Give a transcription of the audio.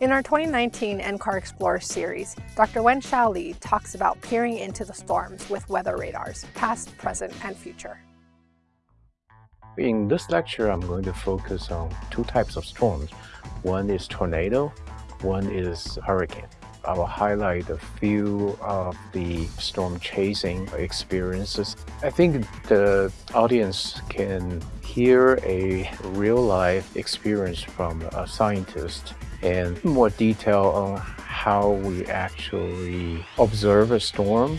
In our 2019 NCAR Explorer series, Dr. Wen-Chau Lee talks about peering into the storms with weather radars, past, present, and future. In this lecture, I'm going to focus on two types of storms. One is tornado, one is hurricane. I will highlight a few of the storm chasing experiences. I think the audience can hear a real-life experience from a scientist and more detail on how we actually observe a storm